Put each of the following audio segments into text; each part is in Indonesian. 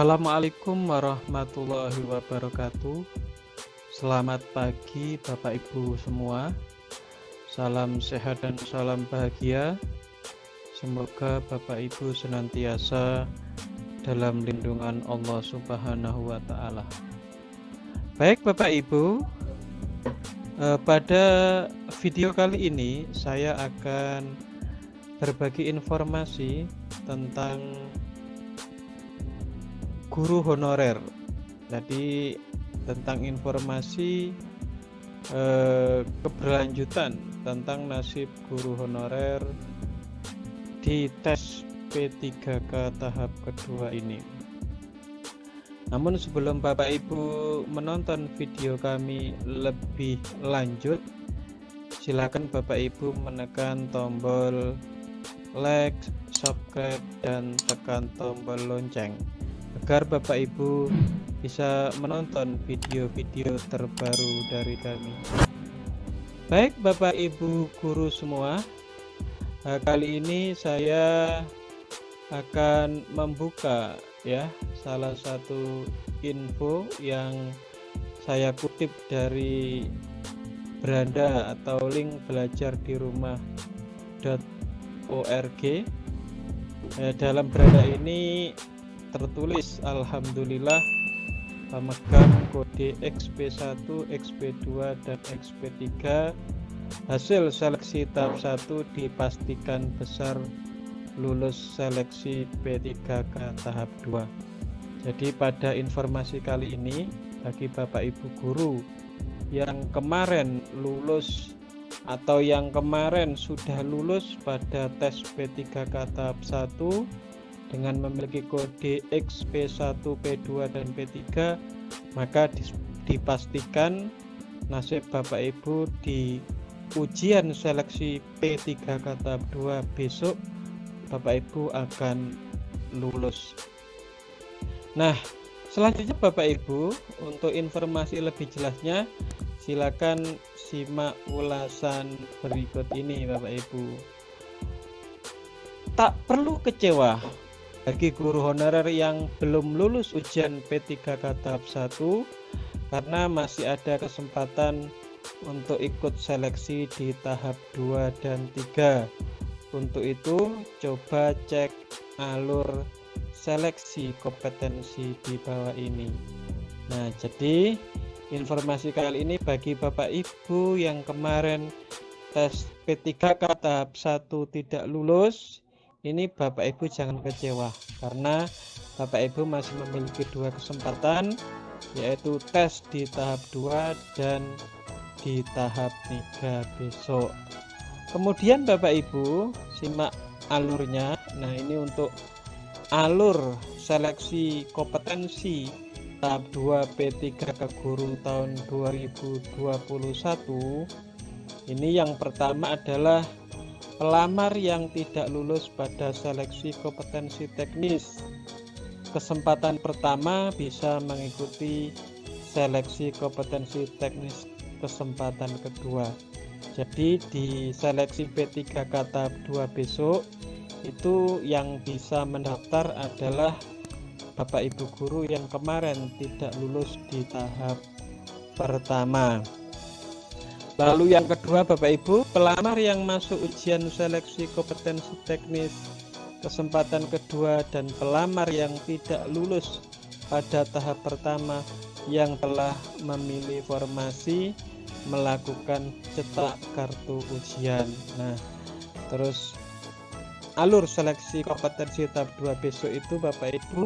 Assalamualaikum warahmatullahi wabarakatuh. Selamat pagi, Bapak Ibu semua. Salam sehat dan salam bahagia. Semoga Bapak Ibu senantiasa dalam lindungan Allah Subhanahu wa Ta'ala. Baik, Bapak Ibu, eh, pada video kali ini saya akan berbagi informasi tentang guru honorer. Jadi tentang informasi eh, keberlanjutan tentang nasib guru honorer di tes P3K tahap kedua ini. Namun sebelum Bapak Ibu menonton video kami lebih lanjut, silakan Bapak Ibu menekan tombol like, subscribe, dan tekan tombol lonceng agar Bapak Ibu bisa menonton video-video terbaru dari kami. Baik Bapak Ibu guru semua, nah, kali ini saya akan membuka ya salah satu info yang saya kutip dari beranda atau link belajar di rumah.org. Eh, dalam beranda ini tertulis Alhamdulillah pemegang kode XP1, XP2 dan XP3 hasil seleksi tahap 1 dipastikan besar lulus seleksi P3K tahap 2 jadi pada informasi kali ini bagi Bapak Ibu guru yang kemarin lulus atau yang kemarin sudah lulus pada tes P3K tahap 1 dengan memiliki kode XP1, P2 dan P3 maka dipastikan nasib Bapak Ibu di ujian seleksi P3 kata 2 besok Bapak Ibu akan lulus. Nah selanjutnya Bapak Ibu untuk informasi lebih jelasnya silakan simak ulasan berikut ini Bapak Ibu. Tak perlu kecewa bagi guru honorer yang belum lulus ujian P3K tahap 1 karena masih ada kesempatan untuk ikut seleksi di tahap 2 dan 3 untuk itu coba cek alur seleksi kompetensi di bawah ini. Nah jadi informasi kali ini bagi Bapak Ibu yang kemarin tes P3K tahap 1 tidak lulus ini Bapak Ibu jangan kecewa karena Bapak Ibu masih memiliki dua kesempatan yaitu tes di tahap 2 dan di tahap 3 besok. Kemudian Bapak Ibu simak alurnya. Nah ini untuk alur seleksi kompetensi tahap 2 P3 ke guru tahun 2021 ini yang pertama adalah Pelamar yang tidak lulus pada seleksi kompetensi teknis. Kesempatan pertama bisa mengikuti seleksi kompetensi teknis kesempatan kedua. Jadi di seleksi P3K tahap 2 besok itu yang bisa mendaftar adalah Bapak Ibu guru yang kemarin tidak lulus di tahap pertama Lalu yang kedua Bapak Ibu, pelamar yang masuk ujian seleksi kompetensi teknis kesempatan kedua dan pelamar yang tidak lulus pada tahap pertama yang telah memilih formasi melakukan cetak kartu ujian. Nah, terus alur seleksi kompetensi tahap 2 besok itu Bapak Ibu.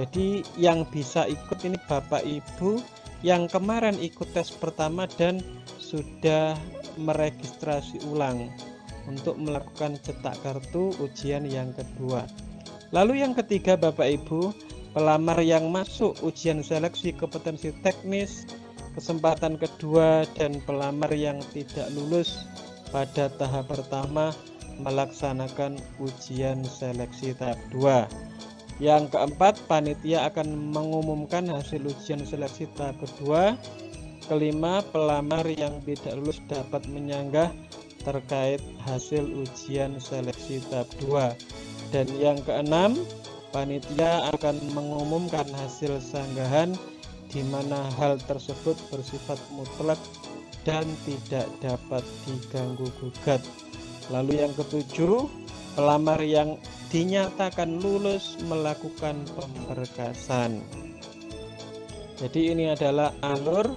Jadi yang bisa ikut ini Bapak Ibu yang kemarin ikut tes pertama dan sudah meregistrasi ulang untuk melakukan cetak kartu ujian yang kedua. Lalu yang ketiga Bapak Ibu, pelamar yang masuk ujian seleksi kompetensi teknis kesempatan kedua dan pelamar yang tidak lulus pada tahap pertama melaksanakan ujian seleksi tahap 2. Yang keempat, panitia akan mengumumkan hasil ujian seleksi tahap kedua Kelima, pelamar yang tidak lulus dapat menyanggah terkait hasil ujian seleksi tahap 2. Dan yang keenam, panitia akan mengumumkan hasil sanggahan di mana hal tersebut bersifat mutlak dan tidak dapat diganggu gugat. Lalu yang ketujuh, pelamar yang dinyatakan lulus melakukan pemberkasan. Jadi ini adalah alur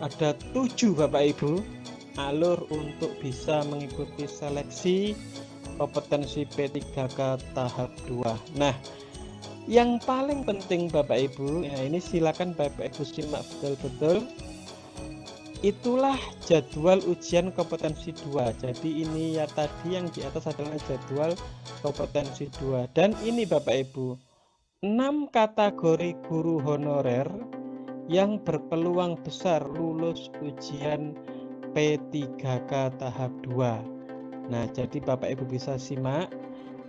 ada tujuh Bapak Ibu alur untuk bisa mengikuti seleksi kompetensi P3K tahap 2. Nah, yang paling penting Bapak Ibu, ya ini silakan Bapak Ibu simak betul-betul. Itulah jadwal ujian kompetensi 2 jadi ini ya tadi yang di atas adalah jadwal kompetensi 2 dan ini Bapak Ibu 6 kategori guru honorer yang berpeluang besar lulus ujian P3K tahap 2 nah jadi Bapak Ibu bisa simak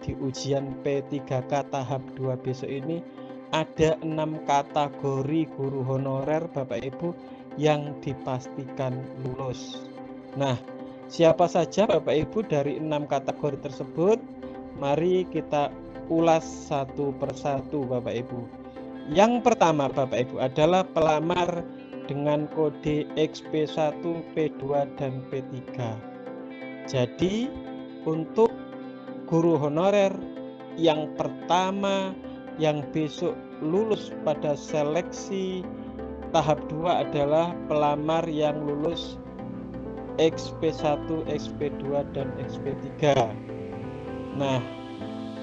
di ujian P3K tahap 2 besok ini ada enam kategori guru honorer Bapak Ibu yang dipastikan lulus. Nah, siapa saja Bapak Ibu dari enam kategori tersebut? Mari kita ulas satu persatu Bapak Ibu. Yang pertama Bapak Ibu adalah pelamar dengan kode XP1, P2, dan P3. Jadi untuk guru honorer yang pertama yang besok lulus pada seleksi tahap 2 adalah pelamar yang lulus XP1, XP2 dan XP3. Nah,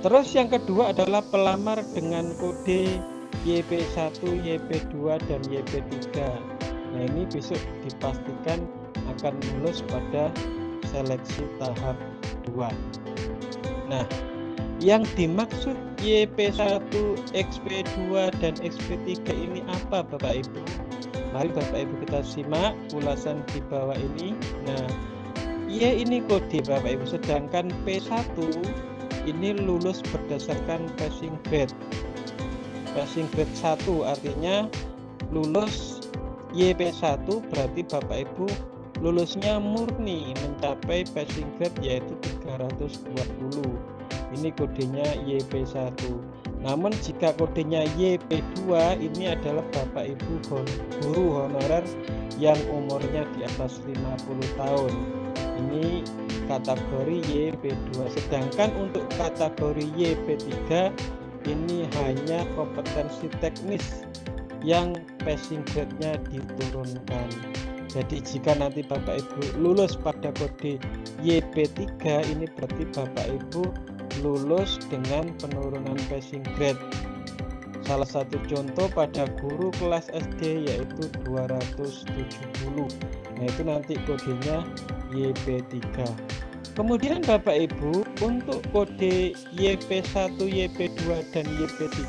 terus yang kedua adalah pelamar dengan kode YP1, YP2 dan YP3. Nah, ini besok dipastikan akan lulus pada seleksi tahap 2. Nah, yang dimaksud YP1, XP2 dan XP3 ini apa Bapak Ibu? Mari Bapak Ibu kita simak ulasan di bawah ini. Nah, Y ini kode Bapak Ibu, sedangkan P1 ini lulus berdasarkan passing grade. Passing grade 1 artinya lulus YP1 berarti Bapak Ibu lulusnya murni mencapai passing grade yaitu 320 ini kodenya YP1 namun jika kodenya YP2 ini adalah Bapak Ibu guru honorer yang umurnya di atas 50 tahun. Ini kategori YP2 sedangkan untuk kategori YP3 ini hanya kompetensi teknis yang passing grade-nya diturunkan. Jadi jika nanti Bapak Ibu lulus pada kode YP3 ini berarti Bapak Ibu lulus dengan penurunan passing grade. Salah satu contoh pada guru kelas SD yaitu 270 nah itu nanti kodenya YP3 kemudian Bapak Ibu untuk kode YP1 YP2 dan YP3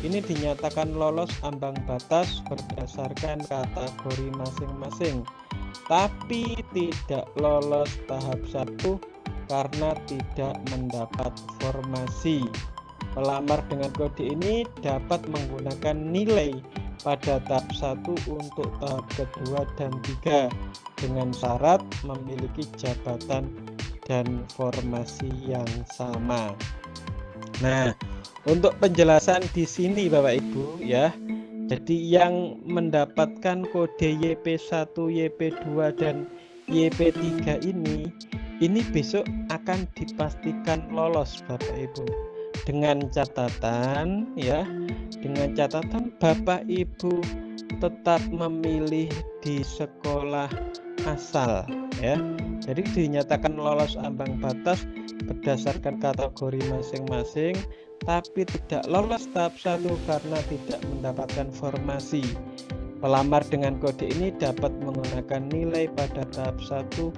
ini dinyatakan lolos ambang batas berdasarkan kategori masing-masing tapi tidak lolos tahap 1 karena tidak mendapat formasi. Pelamar dengan kode ini dapat menggunakan nilai pada tahap 1 untuk tahap kedua dan tiga dengan syarat memiliki jabatan dan formasi yang sama. Nah, untuk penjelasan di sini Bapak Ibu ya. Jadi yang mendapatkan kode YP1, YP2 dan YP3 ini ini besok akan dipastikan lolos Bapak Ibu dengan catatan ya dengan catatan Bapak Ibu tetap memilih di sekolah asal ya. Jadi dinyatakan lolos ambang batas berdasarkan kategori masing-masing tapi tidak lolos tahap satu karena tidak mendapatkan formasi. Pelamar dengan kode ini dapat menggunakan nilai pada tahap satu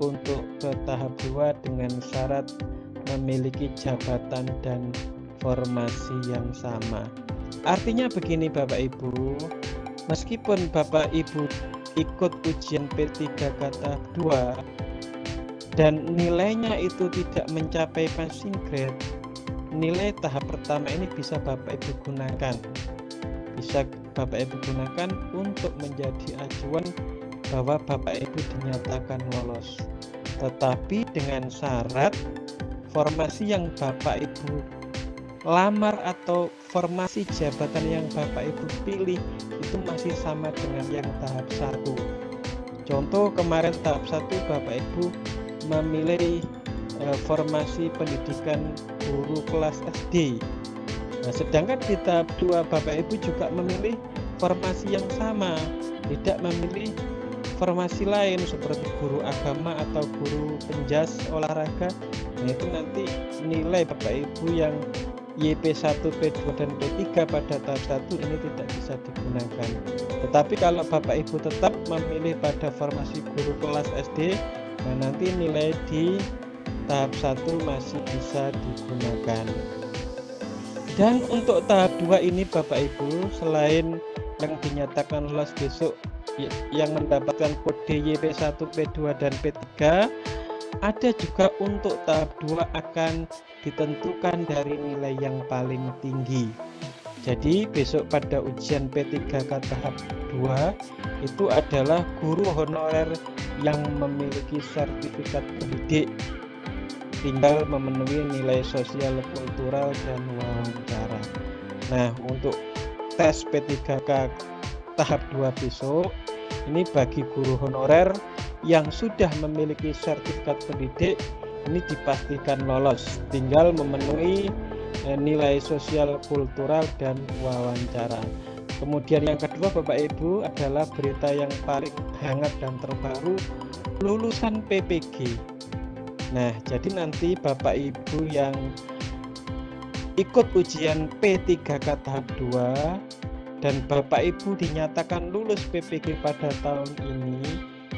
untuk ke tahap 2 dengan syarat memiliki jabatan dan formasi yang sama. Artinya begini Bapak Ibu, meskipun Bapak Ibu ikut ujian P3 kata 2 dan nilainya itu tidak mencapai passing grade, nilai tahap pertama ini bisa Bapak Ibu gunakan. Bisa Bapak Ibu gunakan untuk menjadi acuan bahwa Bapak Ibu dinyatakan lolos. Tetapi dengan syarat formasi yang Bapak Ibu lamar atau formasi jabatan yang Bapak Ibu pilih itu masih sama dengan yang tahap satu. Contoh kemarin tahap satu Bapak Ibu memilih eh, formasi pendidikan guru kelas SD. Nah, sedangkan di tahap dua Bapak Ibu juga memilih formasi yang sama, tidak memilih formasi lain seperti guru agama atau guru penjas olahraga nah itu nanti nilai Bapak Ibu yang YP1, P2 dan P3 pada tahap 1 ini tidak bisa digunakan. Tetapi kalau Bapak Ibu tetap memilih pada formasi guru kelas SD nah nanti nilai di tahap 1 masih bisa digunakan. Dan untuk tahap 2 ini Bapak Ibu selain yang dinyatakan lolos besok yang mendapatkan kode YP1, P2 dan P3 ada juga untuk tahap 2 akan ditentukan dari nilai yang paling tinggi. Jadi besok pada ujian P3K tahap 2 itu adalah guru honorer yang memiliki sertifikat pendidik. Tinggal memenuhi nilai sosial kultural dan wawancara. Nah untuk tes P3K tahap 2 besok ini bagi guru honorer yang sudah memiliki sertifikat pendidik ini dipastikan lolos. Tinggal memenuhi eh, nilai sosial kultural dan wawancara. Kemudian yang kedua Bapak Ibu adalah berita yang paling hangat dan terbaru lulusan PPG nah jadi nanti Bapak Ibu yang ikut ujian P3K tahap 2 dan Bapak Ibu dinyatakan lulus PPG pada tahun ini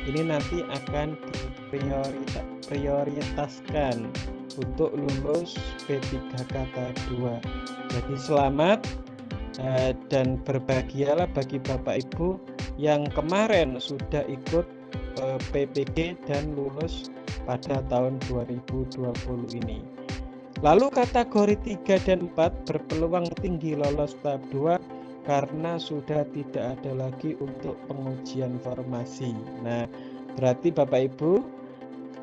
ini nanti akan diprioritaskan untuk lulus P3 kata 2 jadi selamat eh, dan berbahagialah bagi Bapak Ibu yang kemarin sudah ikut eh, PPG dan lulus pada tahun 2020 ini. Lalu kategori 3 dan 4 berpeluang tinggi lolos tahap 2 karena sudah tidak ada lagi untuk pengujian formasi. Nah, berarti Bapak Ibu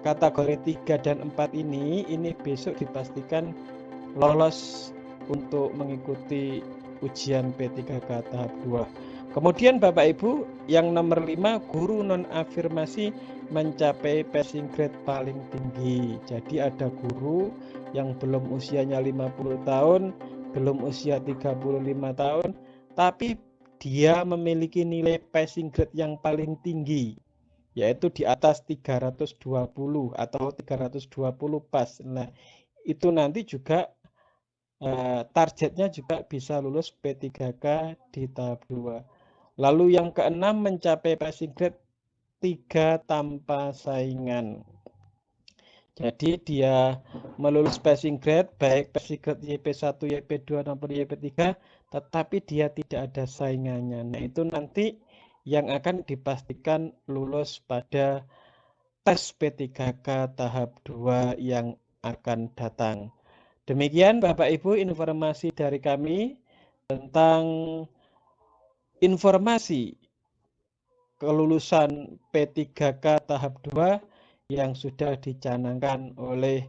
kategori 3 dan 4 ini ini besok dipastikan lolos untuk mengikuti ujian P3K tahap 2. Kemudian Bapak Ibu yang nomor 5 guru non afirmasi mencapai passing grade paling tinggi. Jadi ada guru yang belum usianya 50 tahun, belum usia 35 tahun, tapi dia memiliki nilai passing grade yang paling tinggi yaitu di atas 320 atau 320 pas. Nah, itu nanti juga uh, targetnya juga bisa lulus P3K di tahap 2. Lalu yang keenam mencapai passing grade 3 tanpa saingan. Jadi dia melulus passing grade baik passing grade YP1, YP2 maupun YP3 tetapi dia tidak ada saingannya. Nah, itu nanti yang akan dipastikan lulus pada tes P3K tahap 2 yang akan datang. Demikian Bapak Ibu informasi dari kami tentang informasi kelulusan P3K tahap 2 yang sudah dicanangkan oleh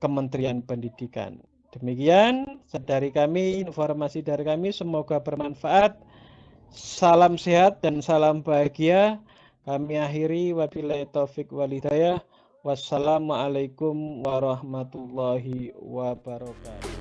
Kementerian Pendidikan. Demikian dari kami, informasi dari kami semoga bermanfaat. Salam sehat dan salam bahagia. Kami akhiri wabillahi taufik walidayah. Wassalamualaikum warahmatullahi wabarakatuh.